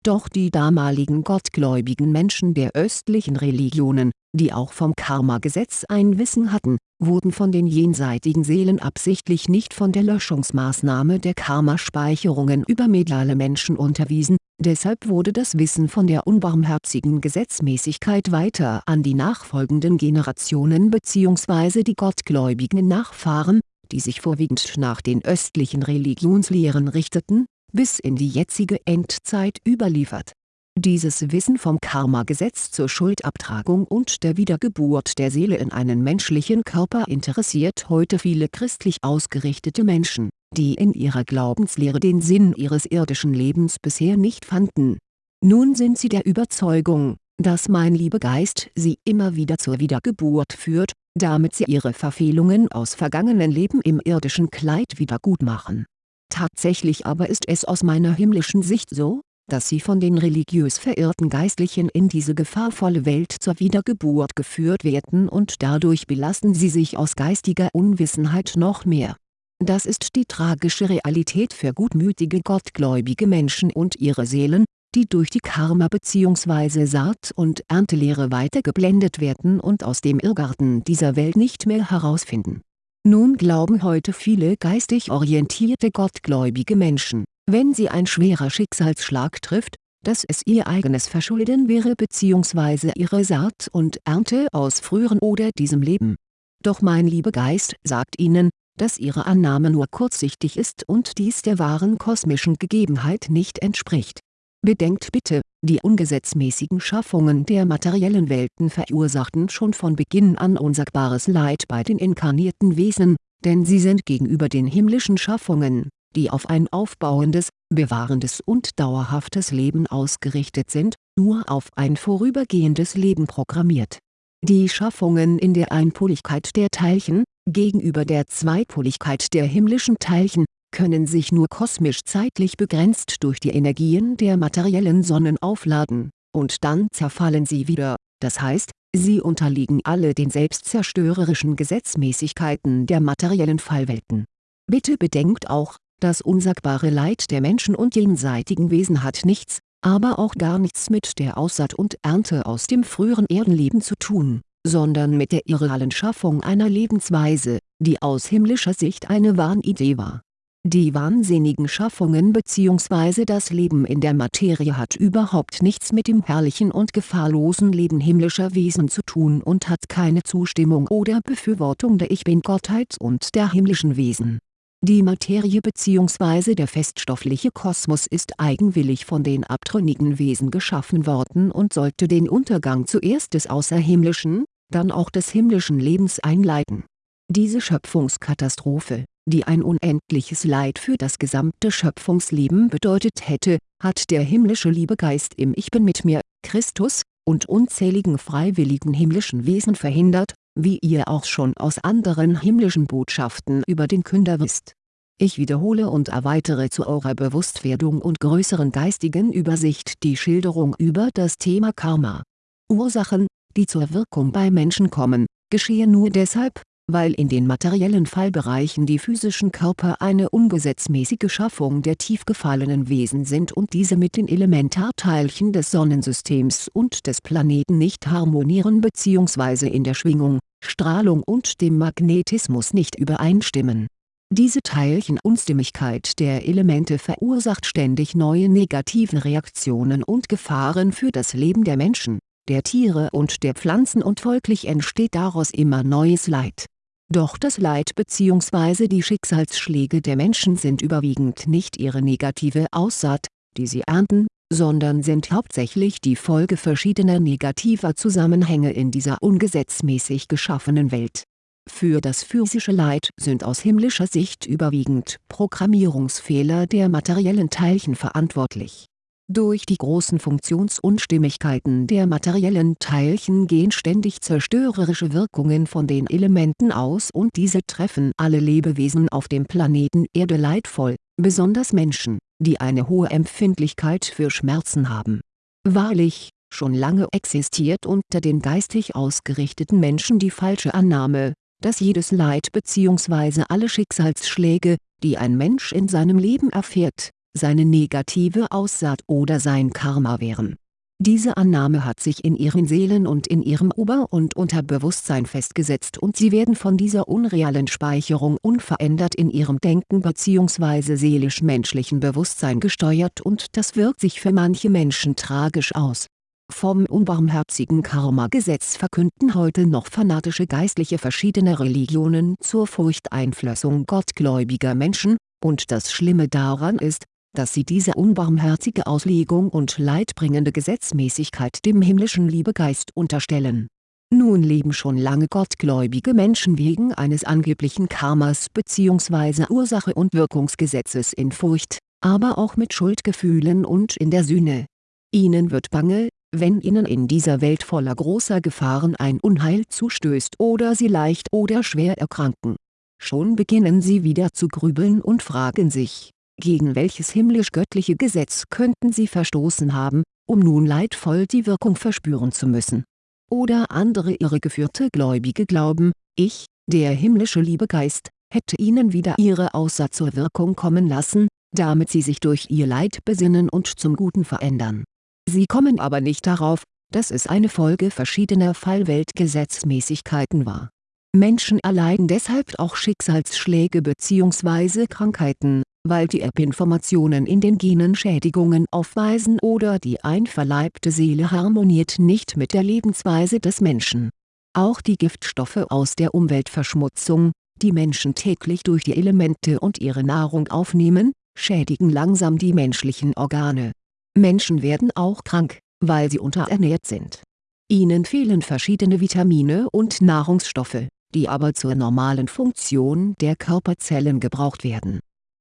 doch die damaligen gottgläubigen Menschen der östlichen Religionen, die auch vom Karma-Gesetz ein Wissen hatten, wurden von den jenseitigen Seelen absichtlich nicht von der Löschungsmaßnahme der Karmaspeicherungen über mediale Menschen unterwiesen, deshalb wurde das Wissen von der unbarmherzigen Gesetzmäßigkeit weiter an die nachfolgenden Generationen bzw. die gottgläubigen Nachfahren, die sich vorwiegend nach den östlichen Religionslehren richteten, bis in die jetzige Endzeit überliefert. Dieses Wissen vom Karma-Gesetz zur Schuldabtragung und der Wiedergeburt der Seele in einen menschlichen Körper interessiert heute viele christlich ausgerichtete Menschen, die in ihrer Glaubenslehre den Sinn ihres irdischen Lebens bisher nicht fanden. Nun sind sie der Überzeugung, dass mein Liebegeist sie immer wieder zur Wiedergeburt führt, damit sie ihre Verfehlungen aus vergangenen Leben im irdischen Kleid wiedergutmachen Tatsächlich aber ist es aus meiner himmlischen Sicht so, dass sie von den religiös verirrten Geistlichen in diese gefahrvolle Welt zur Wiedergeburt geführt werden und dadurch belasten sie sich aus geistiger Unwissenheit noch mehr. Das ist die tragische Realität für gutmütige gottgläubige Menschen und ihre Seelen, die durch die Karma- bzw. Saat- und Erntelehre weitergeblendet werden und aus dem Irrgarten dieser Welt nicht mehr herausfinden nun glauben heute viele geistig orientierte gottgläubige Menschen, wenn sie ein schwerer Schicksalsschlag trifft, dass es ihr eigenes Verschulden wäre bzw. ihre Saat und Ernte aus früheren oder diesem Leben. Doch mein Liebegeist sagt Ihnen, dass Ihre Annahme nur kurzsichtig ist und dies der wahren kosmischen Gegebenheit nicht entspricht. Bedenkt bitte, die ungesetzmäßigen Schaffungen der materiellen Welten verursachten schon von Beginn an unsagbares Leid bei den inkarnierten Wesen, denn sie sind gegenüber den himmlischen Schaffungen, die auf ein aufbauendes, bewahrendes und dauerhaftes Leben ausgerichtet sind, nur auf ein vorübergehendes Leben programmiert. Die Schaffungen in der Einpoligkeit der Teilchen, gegenüber der Zweipoligkeit der himmlischen Teilchen, können sich nur kosmisch zeitlich begrenzt durch die Energien der materiellen Sonnen aufladen, und dann zerfallen sie wieder, das heißt, sie unterliegen alle den selbstzerstörerischen Gesetzmäßigkeiten der materiellen Fallwelten. Bitte bedenkt auch, das unsagbare Leid der Menschen und jenseitigen Wesen hat nichts, aber auch gar nichts mit der Aussaat und Ernte aus dem früheren Erdenleben zu tun, sondern mit der irrealen Schaffung einer Lebensweise, die aus himmlischer Sicht eine Wahnidee war. Die wahnsinnigen Schaffungen bzw. das Leben in der Materie hat überhaupt nichts mit dem herrlichen und gefahrlosen Leben himmlischer Wesen zu tun und hat keine Zustimmung oder Befürwortung der Ich-Bin-Gottheit und der himmlischen Wesen die Materie bzw. der feststoffliche Kosmos ist eigenwillig von den abtrünnigen Wesen geschaffen worden und sollte den Untergang zuerst des außerhimmlischen, dann auch des himmlischen Lebens einleiten. Diese Schöpfungskatastrophe, die ein unendliches Leid für das gesamte Schöpfungsleben bedeutet hätte, hat der himmlische Liebegeist im Ich Bin mit mir, Christus, und unzähligen freiwilligen himmlischen Wesen verhindert wie ihr auch schon aus anderen himmlischen Botschaften über den Künder wisst. Ich wiederhole und erweitere zu eurer Bewusstwerdung und größeren geistigen Übersicht die Schilderung über das Thema Karma. Ursachen, die zur Wirkung bei Menschen kommen, geschehen nur deshalb, weil in den materiellen Fallbereichen die physischen Körper eine ungesetzmäßige Schaffung der tief gefallenen Wesen sind und diese mit den Elementarteilchen des Sonnensystems und des Planeten nicht harmonieren bzw. in der Schwingung, Strahlung und dem Magnetismus nicht übereinstimmen. Diese Teilchenunstimmigkeit der Elemente verursacht ständig neue negative Reaktionen und Gefahren für das Leben der Menschen, der Tiere und der Pflanzen und folglich entsteht daraus immer neues Leid doch das Leid bzw. die Schicksalsschläge der Menschen sind überwiegend nicht ihre negative Aussaat, die sie ernten, sondern sind hauptsächlich die Folge verschiedener negativer Zusammenhänge in dieser ungesetzmäßig geschaffenen Welt. Für das physische Leid sind aus himmlischer Sicht überwiegend Programmierungsfehler der materiellen Teilchen verantwortlich durch die großen Funktionsunstimmigkeiten der materiellen Teilchen gehen ständig zerstörerische Wirkungen von den Elementen aus und diese treffen alle Lebewesen auf dem Planeten Erde leidvoll, besonders Menschen, die eine hohe Empfindlichkeit für Schmerzen haben. Wahrlich, schon lange existiert unter den geistig ausgerichteten Menschen die falsche Annahme, dass jedes Leid bzw. alle Schicksalsschläge, die ein Mensch in seinem Leben erfährt, seine negative Aussaat oder sein Karma wären. Diese Annahme hat sich in ihren Seelen und in ihrem Ober- und Unterbewusstsein festgesetzt und sie werden von dieser unrealen Speicherung unverändert in ihrem Denken bzw. seelisch-menschlichen Bewusstsein gesteuert und das wirkt sich für manche Menschen tragisch aus. Vom unbarmherzigen Karma-Gesetz verkünden heute noch fanatische Geistliche verschiedener Religionen zur Furchteinflößung gottgläubiger Menschen, und das Schlimme daran ist, dass sie diese unbarmherzige Auslegung und leidbringende Gesetzmäßigkeit dem himmlischen Liebegeist unterstellen. Nun leben schon lange gottgläubige Menschen wegen eines angeblichen Karmas bzw. Ursache- und Wirkungsgesetzes in Furcht, aber auch mit Schuldgefühlen und in der Sühne. Ihnen wird bange, wenn ihnen in dieser Welt voller großer Gefahren ein Unheil zustößt oder sie leicht oder schwer erkranken. Schon beginnen sie wieder zu grübeln und fragen sich, gegen welches himmlisch-göttliche Gesetz könnten sie verstoßen haben, um nun leidvoll die Wirkung verspüren zu müssen. Oder andere irregeführte Gläubige glauben, ich, der himmlische Liebegeist, hätte ihnen wieder ihre Aussaat zur Wirkung kommen lassen, damit sie sich durch ihr Leid besinnen und zum Guten verändern. Sie kommen aber nicht darauf, dass es eine Folge verschiedener Fallweltgesetzmäßigkeiten war. Menschen erleiden deshalb auch Schicksalsschläge bzw. Krankheiten, weil die Erbinformationen in den Genen Schädigungen aufweisen oder die einverleibte Seele harmoniert nicht mit der Lebensweise des Menschen. Auch die Giftstoffe aus der Umweltverschmutzung, die Menschen täglich durch die Elemente und ihre Nahrung aufnehmen, schädigen langsam die menschlichen Organe. Menschen werden auch krank, weil sie unterernährt sind. Ihnen fehlen verschiedene Vitamine und Nahrungsstoffe, die aber zur normalen Funktion der Körperzellen gebraucht werden.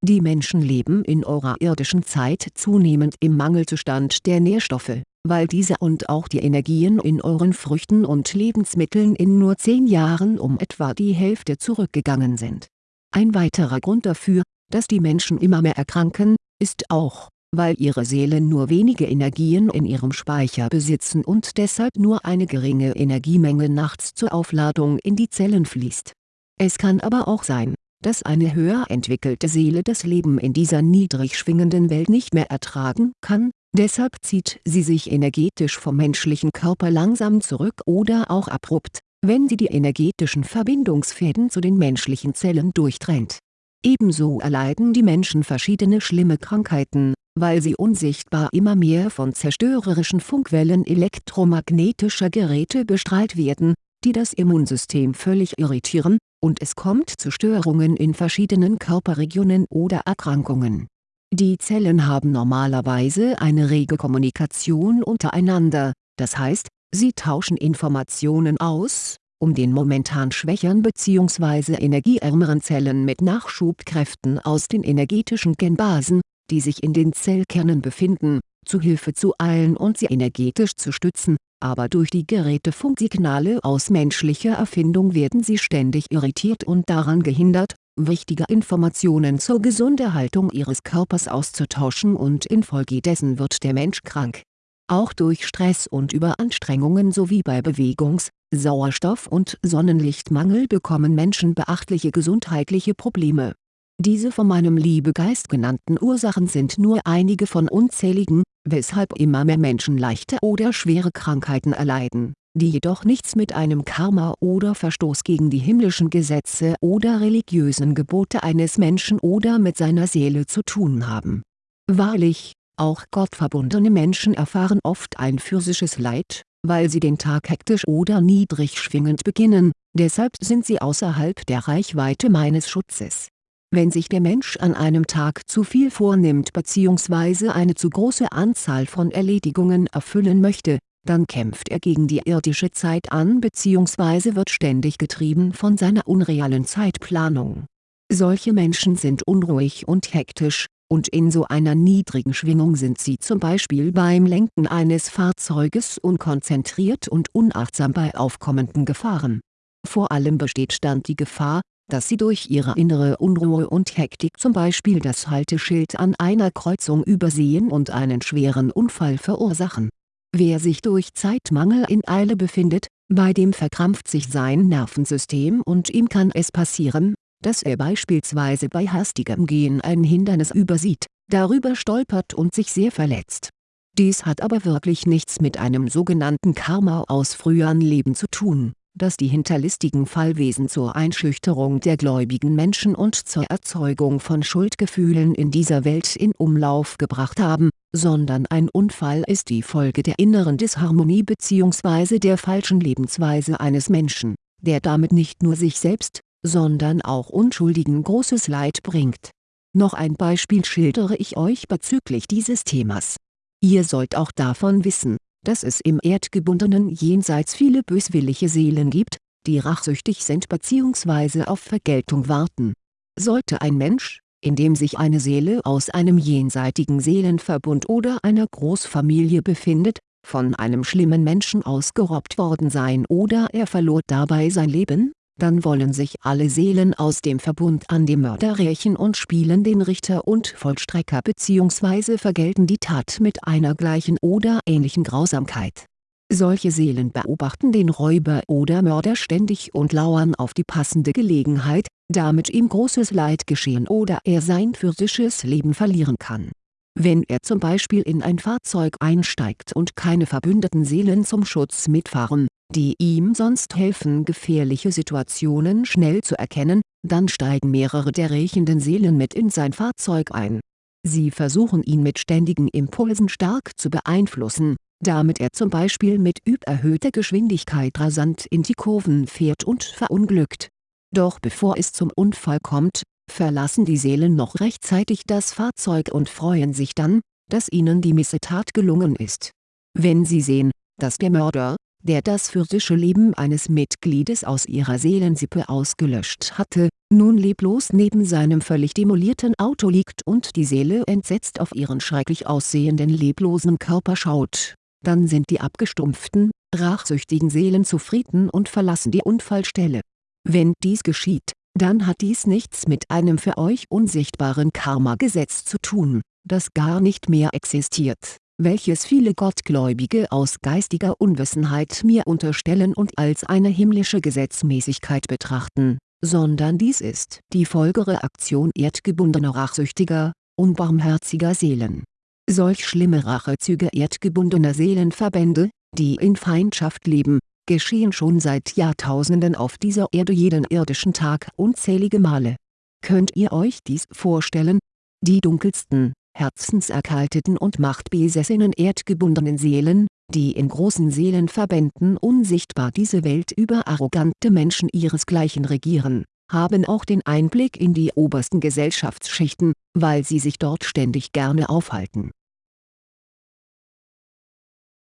Die Menschen leben in eurer irdischen Zeit zunehmend im Mangelzustand der Nährstoffe, weil diese und auch die Energien in euren Früchten und Lebensmitteln in nur 10 Jahren um etwa die Hälfte zurückgegangen sind. Ein weiterer Grund dafür, dass die Menschen immer mehr erkranken, ist auch, weil ihre Seelen nur wenige Energien in ihrem Speicher besitzen und deshalb nur eine geringe Energiemenge nachts zur Aufladung in die Zellen fließt. Es kann aber auch sein, dass eine höher entwickelte Seele das Leben in dieser niedrig schwingenden Welt nicht mehr ertragen kann, deshalb zieht sie sich energetisch vom menschlichen Körper langsam zurück oder auch abrupt, wenn sie die energetischen Verbindungsfäden zu den menschlichen Zellen durchtrennt. Ebenso erleiden die Menschen verschiedene schlimme Krankheiten, weil sie unsichtbar immer mehr von zerstörerischen Funkwellen elektromagnetischer Geräte bestrahlt werden, die das Immunsystem völlig irritieren, und es kommt zu Störungen in verschiedenen Körperregionen oder Erkrankungen. Die Zellen haben normalerweise eine rege Kommunikation untereinander, das heißt, sie tauschen Informationen aus, um den momentan schwächeren bzw. energieärmeren Zellen mit Nachschubkräften aus den energetischen Genbasen, die sich in den Zellkernen befinden, zu Hilfe zu eilen und sie energetisch zu stützen, aber durch die Gerätefunksignale aus menschlicher Erfindung werden sie ständig irritiert und daran gehindert, wichtige Informationen zur Gesunderhaltung ihres Körpers auszutauschen und infolgedessen wird der Mensch krank. Auch durch Stress und Überanstrengungen sowie bei Bewegungs-, Sauerstoff- und Sonnenlichtmangel bekommen Menschen beachtliche gesundheitliche Probleme diese von meinem Liebegeist genannten Ursachen sind nur einige von unzähligen, weshalb immer mehr Menschen leichte oder schwere Krankheiten erleiden, die jedoch nichts mit einem Karma oder Verstoß gegen die himmlischen Gesetze oder religiösen Gebote eines Menschen oder mit seiner Seele zu tun haben. Wahrlich, auch gottverbundene Menschen erfahren oft ein physisches Leid, weil sie den Tag hektisch oder niedrig schwingend beginnen, deshalb sind sie außerhalb der Reichweite meines Schutzes wenn sich der Mensch an einem Tag zu viel vornimmt bzw. eine zu große Anzahl von Erledigungen erfüllen möchte, dann kämpft er gegen die irdische Zeit an bzw. wird ständig getrieben von seiner unrealen Zeitplanung. Solche Menschen sind unruhig und hektisch, und in so einer niedrigen Schwingung sind sie zum Beispiel beim Lenken eines Fahrzeuges unkonzentriert und unachtsam bei aufkommenden Gefahren. Vor allem besteht dann die Gefahr, dass sie durch ihre innere Unruhe und Hektik zum Beispiel das Halteschild an einer Kreuzung übersehen und einen schweren Unfall verursachen. Wer sich durch Zeitmangel in Eile befindet, bei dem verkrampft sich sein Nervensystem und ihm kann es passieren, dass er beispielsweise bei hastigem Gehen ein Hindernis übersieht, darüber stolpert und sich sehr verletzt. Dies hat aber wirklich nichts mit einem sogenannten Karma aus früheren Leben zu tun das die hinterlistigen Fallwesen zur Einschüchterung der gläubigen Menschen und zur Erzeugung von Schuldgefühlen in dieser Welt in Umlauf gebracht haben, sondern ein Unfall ist die Folge der inneren Disharmonie bzw. der falschen Lebensweise eines Menschen, der damit nicht nur sich selbst, sondern auch Unschuldigen großes Leid bringt. Noch ein Beispiel schildere ich euch bezüglich dieses Themas. Ihr sollt auch davon wissen dass es im erdgebundenen Jenseits viele böswillige Seelen gibt, die rachsüchtig sind bzw. auf Vergeltung warten. Sollte ein Mensch, in dem sich eine Seele aus einem jenseitigen Seelenverbund oder einer Großfamilie befindet, von einem schlimmen Menschen ausgerobbt worden sein oder er verlor dabei sein Leben, dann wollen sich alle Seelen aus dem Verbund an dem Mörder rächen und spielen den Richter und Vollstrecker bzw. vergelten die Tat mit einer gleichen oder ähnlichen Grausamkeit. Solche Seelen beobachten den Räuber oder Mörder ständig und lauern auf die passende Gelegenheit, damit ihm großes Leid geschehen oder er sein physisches Leben verlieren kann wenn er zum Beispiel in ein Fahrzeug einsteigt und keine verbündeten Seelen zum Schutz mitfahren, die ihm sonst helfen gefährliche Situationen schnell zu erkennen, dann steigen mehrere der rächenden Seelen mit in sein Fahrzeug ein. Sie versuchen ihn mit ständigen Impulsen stark zu beeinflussen, damit er zum Beispiel mit überhöhter Geschwindigkeit rasant in die Kurven fährt und verunglückt. Doch bevor es zum Unfall kommt, verlassen die Seelen noch rechtzeitig das Fahrzeug und freuen sich dann, dass ihnen die Missetat gelungen ist. Wenn sie sehen, dass der Mörder, der das physische Leben eines Mitgliedes aus ihrer Seelensippe ausgelöscht hatte, nun leblos neben seinem völlig demolierten Auto liegt und die Seele entsetzt auf ihren schrecklich aussehenden leblosen Körper schaut, dann sind die abgestumpften, rachsüchtigen Seelen zufrieden und verlassen die Unfallstelle. Wenn dies geschieht, dann hat dies nichts mit einem für euch unsichtbaren Karma-Gesetz zu tun, das gar nicht mehr existiert welches viele Gottgläubige aus geistiger Unwissenheit mir unterstellen und als eine himmlische Gesetzmäßigkeit betrachten, sondern dies ist die Folgereaktion erdgebundener rachsüchtiger, unbarmherziger Seelen. Solch schlimme Rachezüge erdgebundener Seelenverbände, die in Feindschaft leben, geschehen schon seit Jahrtausenden auf dieser Erde jeden irdischen Tag unzählige Male. Könnt ihr euch dies vorstellen? Die dunkelsten, herzenserkalteten und machtbesessenen erdgebundenen Seelen, die in großen Seelenverbänden unsichtbar diese Welt über arrogante Menschen ihresgleichen regieren, haben auch den Einblick in die obersten Gesellschaftsschichten, weil sie sich dort ständig gerne aufhalten